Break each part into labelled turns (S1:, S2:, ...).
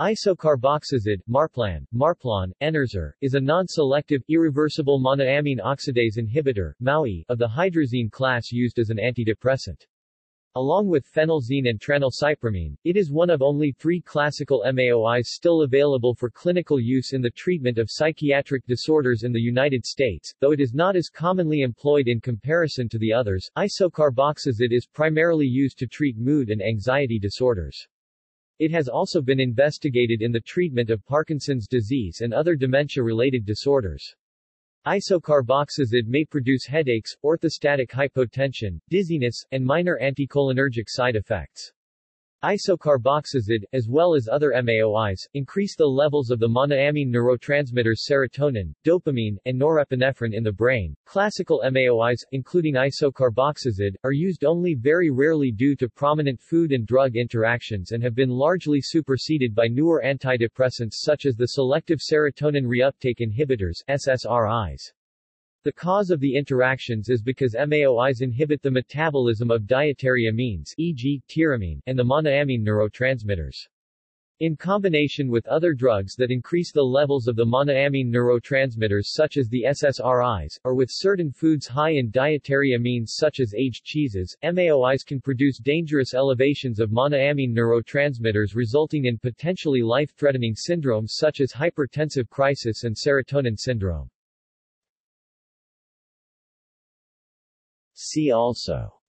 S1: Isocarboxazid, Marplan, Marplon, Enerzer, is a non-selective, irreversible monoamine oxidase inhibitor MAOI, of the hydrazine class used as an antidepressant. Along with phenelzine and tranylcypromine, it is one of only three classical MAOIs still available for clinical use in the treatment of psychiatric disorders in the United States, though it is not as commonly employed in comparison to the others. Isocarboxazid is primarily used to treat mood and anxiety disorders. It has also been investigated in the treatment of Parkinson's disease and other dementia-related disorders. Isocarboxazid may produce headaches, orthostatic hypotension, dizziness, and minor anticholinergic side effects. Isocarboxazid, as well as other MAOIs, increase the levels of the monoamine neurotransmitters serotonin, dopamine, and norepinephrine in the brain. Classical MAOIs, including isocarboxazid, are used only very rarely due to prominent food and drug interactions and have been largely superseded by newer antidepressants such as the selective serotonin reuptake inhibitors SSRIs. The cause of the interactions is because MAOIs inhibit the metabolism of dietary amines e.g., tyramine, and the monoamine neurotransmitters. In combination with other drugs that increase the levels of the monoamine neurotransmitters such as the SSRIs, or with certain foods high in dietary amines such as aged cheeses, MAOIs can produce dangerous elevations of monoamine neurotransmitters resulting in potentially life-threatening syndromes such as hypertensive crisis and serotonin syndrome. See also.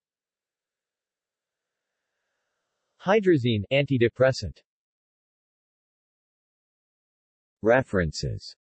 S1: Hydrazine antidepressant. References